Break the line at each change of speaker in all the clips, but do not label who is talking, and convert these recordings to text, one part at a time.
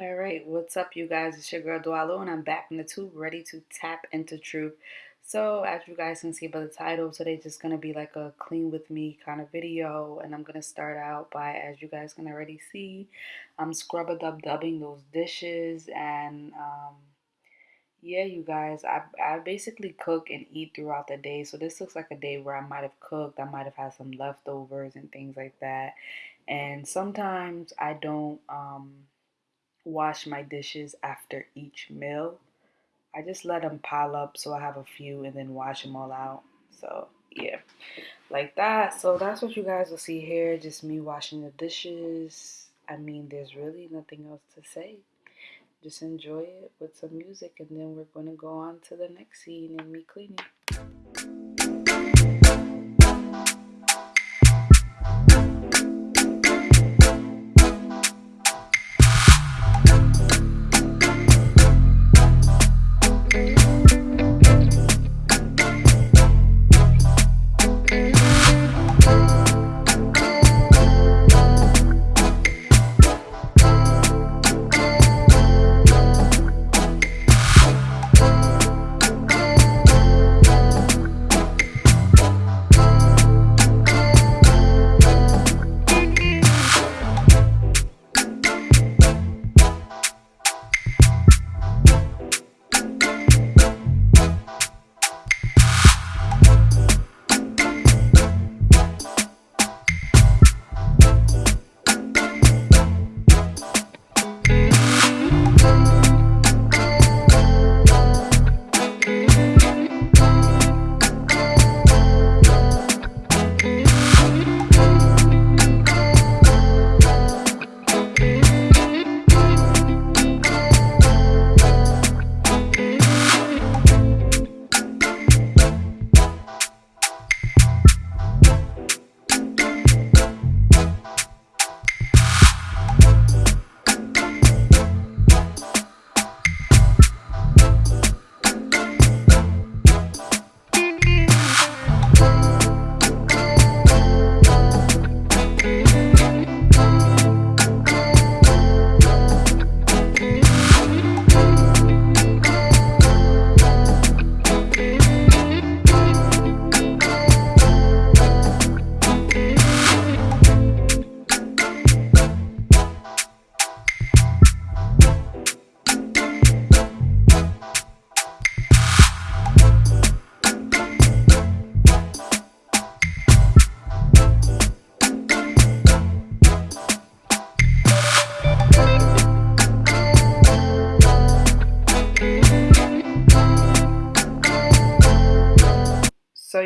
All right, what's up, you guys? It's your girl Dwalo, and I'm back in the tube, ready to tap into truth. So, as you guys can see by the title, today's just gonna be like a clean with me kind of video, and I'm gonna start out by, as you guys can already see, I'm scrub a dub dubbing those dishes, and um, yeah, you guys, I I basically cook and eat throughout the day, so this looks like a day where I might have cooked, I might have had some leftovers and things like that, and sometimes I don't um wash my dishes after each meal. I just let them pile up so I have a few and then wash them all out. So, yeah, like that. So, that's what you guys will see here just me washing the dishes. I mean, there's really nothing else to say. Just enjoy it with some music, and then we're going to go on to the next scene and me cleaning.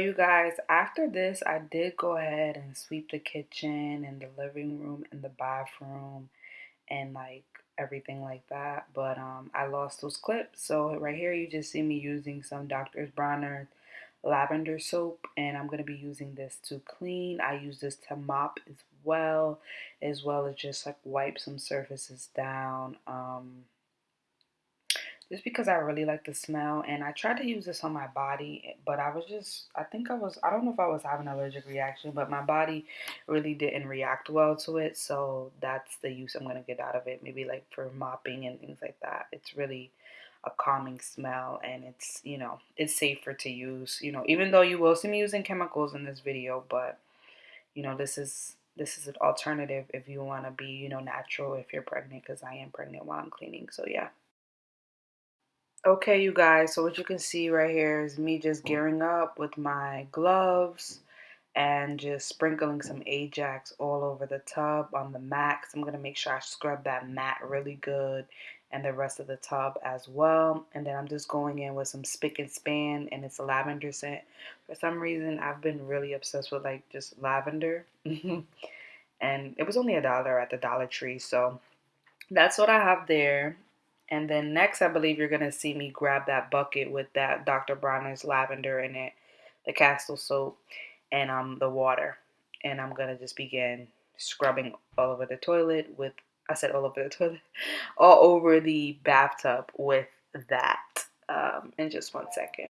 You guys, after this, I did go ahead and sweep the kitchen and the living room and the bathroom and like everything like that. But um, I lost those clips. So, right here, you just see me using some Dr. Bronner lavender soap, and I'm going to be using this to clean. I use this to mop as well, as well as just like wipe some surfaces down. Um, just because I really like the smell and I tried to use this on my body but I was just I think I was I don't know if I was having an allergic reaction but my body really didn't react well to it so that's the use I'm gonna get out of it maybe like for mopping and things like that. It's really a calming smell and it's you know it's safer to use you know even though you will see me using chemicals in this video but you know this is this is an alternative if you want to be you know natural if you're pregnant because I am pregnant while I'm cleaning so yeah Okay, you guys, so what you can see right here is me just mm. gearing up with my gloves and just sprinkling some Ajax all over the tub on the mat. I'm going to make sure I scrub that mat really good and the rest of the tub as well. And then I'm just going in with some Spick and Span and it's a lavender scent. For some reason, I've been really obsessed with like just lavender. and it was only a dollar at the Dollar Tree, so that's what I have there. And then next, I believe you're going to see me grab that bucket with that Dr. Bronner's lavender in it, the Castile soap, and um the water. And I'm going to just begin scrubbing all over the toilet with, I said all over the toilet, all over the bathtub with that um, in just one second.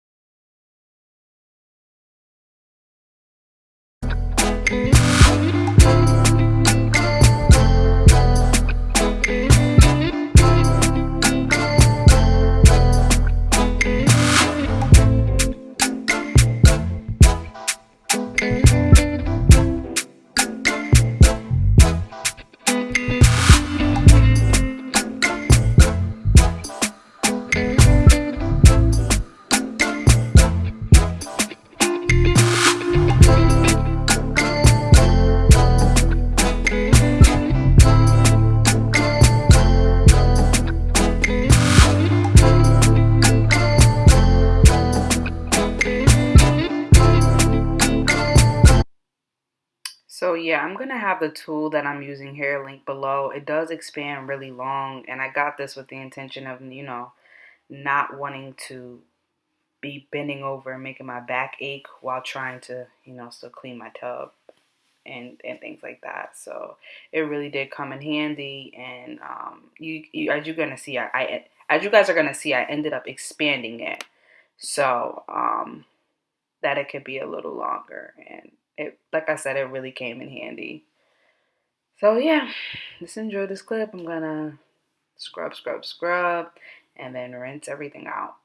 Yeah, I'm gonna have the tool that I'm using here linked below. It does expand really long, and I got this with the intention of, you know, not wanting to be bending over and making my back ache while trying to, you know, still clean my tub and and things like that. So it really did come in handy, and um, you, you as you're gonna see, I, I as you guys are gonna see, I ended up expanding it so um, that it could be a little longer, and it like I said, it really came in handy. So yeah, just enjoy this clip. I'm gonna scrub, scrub, scrub, and then rinse everything out.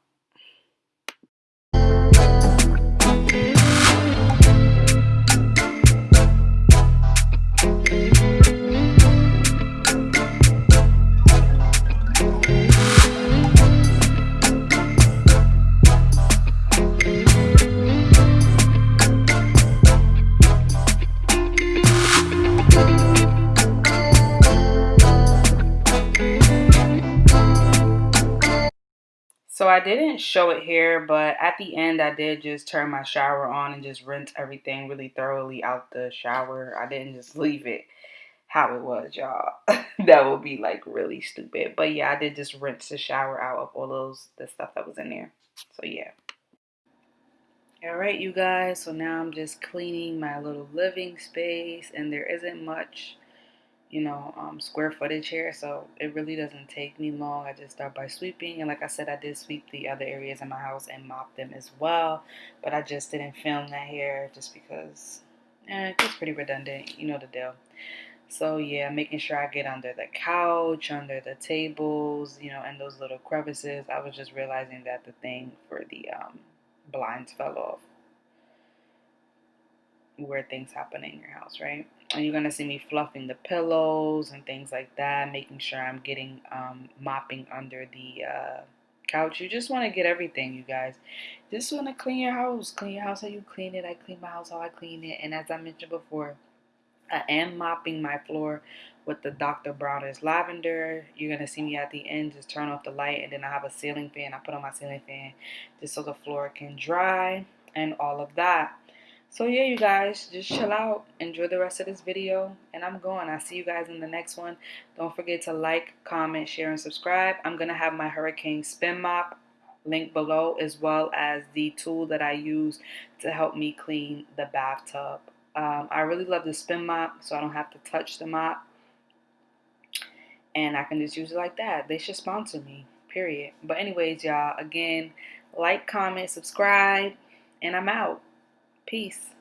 So I didn't show it here, but at the end I did just turn my shower on and just rinse everything really thoroughly out the shower. I didn't just leave it how it was, y'all. that would be like really stupid. But yeah, I did just rinse the shower out of all those the stuff that was in there. So yeah. All right, you guys. So now I'm just cleaning my little living space and there isn't much you know, um, square footage here, so it really doesn't take me long. I just start by sweeping, and like I said, I did sweep the other areas in my house and mop them as well, but I just didn't film that here just because eh, it's pretty redundant, you know the deal. So yeah, making sure I get under the couch, under the tables, you know, and those little crevices. I was just realizing that the thing for the um, blinds fell off where things happen in your house, right? And you're gonna see me fluffing the pillows and things like that, making sure I'm getting um, mopping under the uh, couch. You just want to get everything, you guys. Just want to clean your house, clean your house how you clean it. I clean my house how I clean it, and as I mentioned before, I am mopping my floor with the Dr. Bronner's lavender. You're gonna see me at the end just turn off the light, and then I have a ceiling fan. I put on my ceiling fan just so the floor can dry and all of that. So yeah, you guys, just chill out. Enjoy the rest of this video. And I'm going. I'll see you guys in the next one. Don't forget to like, comment, share, and subscribe. I'm going to have my Hurricane Spin Mop link below as well as the tool that I use to help me clean the bathtub. Um, I really love the spin mop so I don't have to touch the mop. And I can just use it like that. They should sponsor me, period. But anyways, y'all, again, like, comment, subscribe, and I'm out. Peace.